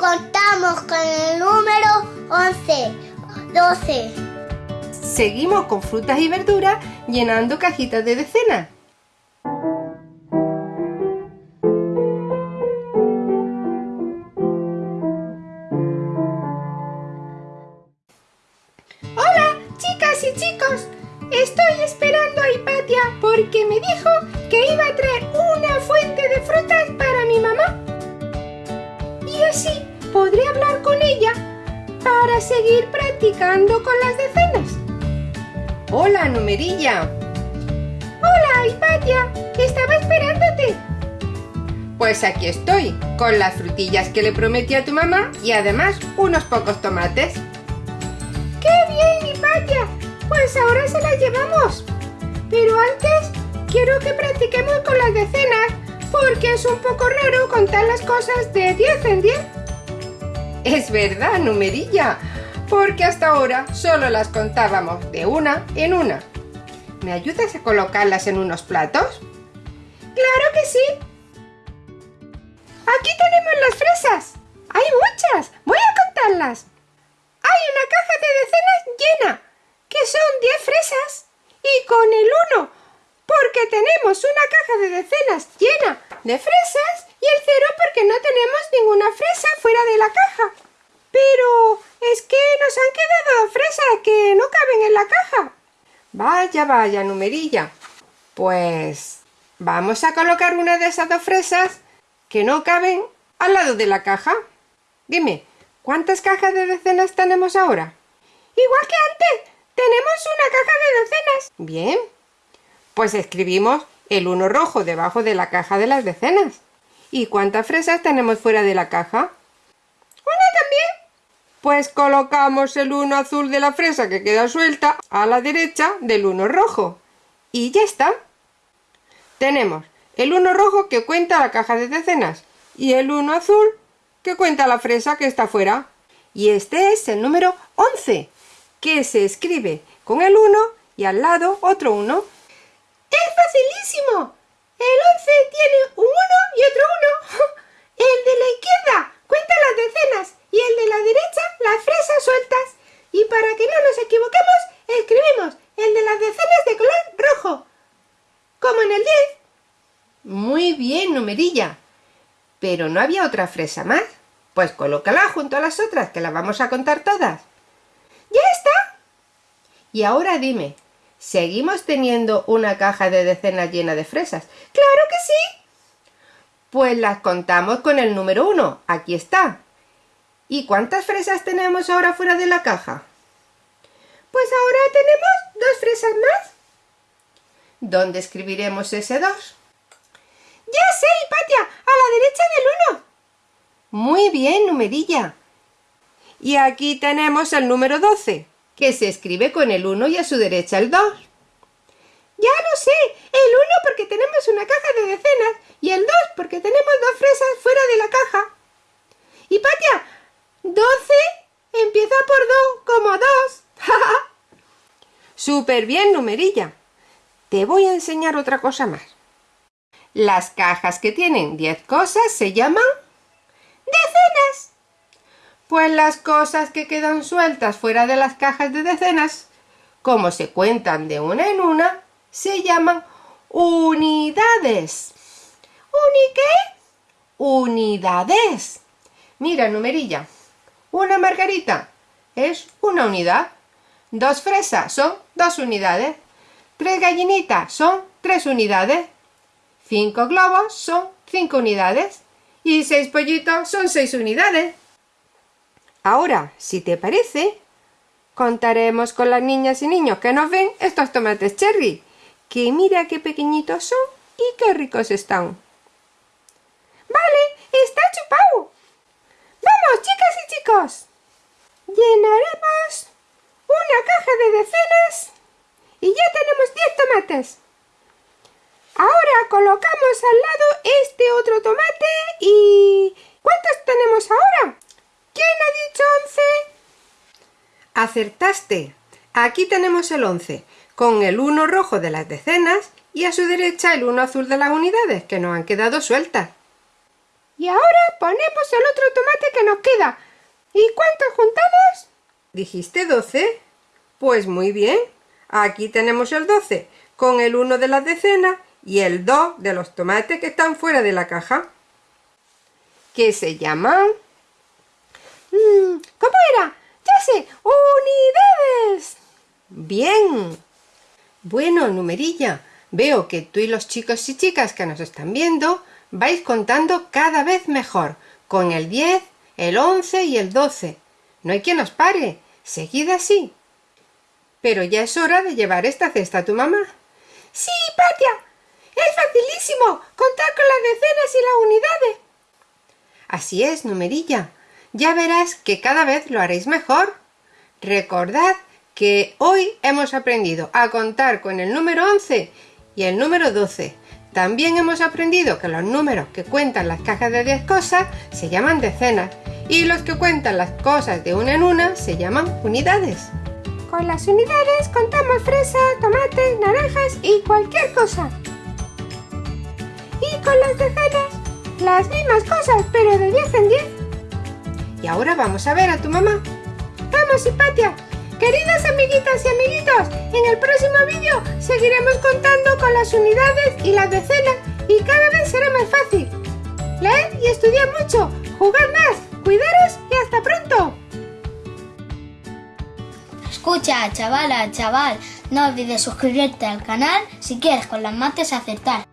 contamos con el número 11, 12. Seguimos con frutas y verduras llenando cajitas de decenas. Hola, chicas y chicos. Estoy esperando a Hipatia porque me dijo que iba a traer una fuente de frutas podré hablar con ella para seguir practicando con las decenas. Hola, numerilla. Hola, Hipatia. Estaba esperándote. Pues aquí estoy, con las frutillas que le prometí a tu mamá y además unos pocos tomates. ¡Qué bien, Hipatia! Pues ahora se las llevamos. Pero antes quiero que practiquemos con las decenas porque es un poco raro contar las cosas de 10 en 10. Es verdad, numerilla, porque hasta ahora solo las contábamos de una en una. ¿Me ayudas a colocarlas en unos platos? ¡Claro que sí! Aquí tenemos las fresas. Hay muchas. Voy a contarlas. Hay una caja de decenas llena, que son 10 fresas. Y con el 1, porque tenemos una caja de decenas llena de fresas y el 0 porque no tenemos ninguna fresa fuera de la caja. Pero es que nos han quedado fresas que no caben en la caja. Vaya, vaya, numerilla. Pues vamos a colocar una de esas dos fresas que no caben al lado de la caja. Dime, ¿cuántas cajas de decenas tenemos ahora? Igual que antes, tenemos una caja de decenas. Bien, pues escribimos el 1 rojo debajo de la caja de las decenas. ¿Y cuántas fresas tenemos fuera de la caja? Pues colocamos el 1 azul de la fresa que queda suelta a la derecha del 1 rojo. Y ya está. Tenemos el 1 rojo que cuenta la caja de decenas y el 1 azul que cuenta la fresa que está fuera. Y este es el número 11, que se escribe con el 1 y al lado otro 1. ¡Es facilísimo! El 11 tiene un 1 y otro 1. El de la izquierda cuenta las decenas y el de la derecha las fresas sueltas. Y para que no nos equivoquemos, escribimos el de las decenas de color rojo. Como en el 10. Muy bien, numerilla. Pero no había otra fresa más. Pues colócala junto a las otras, que las vamos a contar todas. ¡Ya está! Y ahora dime, ¿seguimos teniendo una caja de decenas llena de fresas? ¡Claro que sí! Pues las contamos con el número 1. Aquí está. ¿Y cuántas fresas tenemos ahora fuera de la caja? Pues ahora tenemos dos fresas más. ¿Dónde escribiremos ese 2? ¡Ya sé, del 1! Muy bien, numerilla. Y aquí tenemos el número 12, que se escribe con el 1 y a su derecha el 2. Ya lo sé, el 1 porque tenemos una caja de decenas y el 2 porque tenemos dos fresas fuera de la caja. Hipatia, 12 empieza por 2 como 2. Súper bien, numerilla. Te voy a enseñar otra cosa más. Las cajas que tienen 10 cosas se llaman decenas. Pues las cosas que quedan sueltas fuera de las cajas de decenas, como se cuentan de una en una, se llaman unidades. ¿Uni qué? Unidades. Mira, numerilla. Una margarita es una unidad. Dos fresas son dos unidades. Tres gallinitas son tres unidades. Cinco globos son cinco unidades. Y seis pollitos son seis unidades. Ahora, si te parece, contaremos con las niñas y niños que nos ven estos tomates cherry, que mira qué pequeñitos son y qué ricos están. Vale, está chupado. Vamos, chicas y chicos. Llenaremos una caja de decenas y ya tenemos 10 tomates. Ahora colocamos al lado este otro tomate y... ¿Cuántos tenemos ahora? ¿Quién ha dicho 11? Acertaste. Aquí tenemos el 11, con el 1 rojo de las decenas y a su derecha el 1 azul de las unidades, que nos han quedado sueltas. Y ahora ponemos el otro tomate que nos queda. ¿Y cuántos juntamos? ¿Dijiste 12? Pues muy bien. Aquí tenemos el 12, con el 1 de las decenas y el 2 de los tomates que están fuera de la caja. ¿Qué se llaman? Mm, ¿Cómo era? Ya sé, unidades. Bien. Bueno, numerilla, veo que tú y los chicos y chicas que nos están viendo vais contando cada vez mejor, con el 10, el 11 y el 12. No hay quien os pare. Seguid así. Pero ya es hora de llevar esta cesta a tu mamá. Sí, Patia. Es facilísimo contar con las unidades. Así es, numerilla. Ya verás que cada vez lo haréis mejor. Recordad que hoy hemos aprendido a contar con el número 11 y el número 12. También hemos aprendido que los números que cuentan las cajas de 10 cosas se llaman decenas y los que cuentan las cosas de una en una se llaman unidades. Con las unidades contamos fresas, tomates, naranjas y cualquier cosa. Con las decenas, las mismas cosas, pero de 10 en 10. Y ahora vamos a ver a tu mamá. ¡Vamos, Hipatia! Queridas amiguitas y amiguitos, en el próximo vídeo seguiremos contando con las unidades y las decenas y cada vez será más fácil. Leed y estudiad mucho, jugad más, cuidaros y hasta pronto. Escucha, chavala, chaval, no olvides suscribirte al canal si quieres con las mates acertar.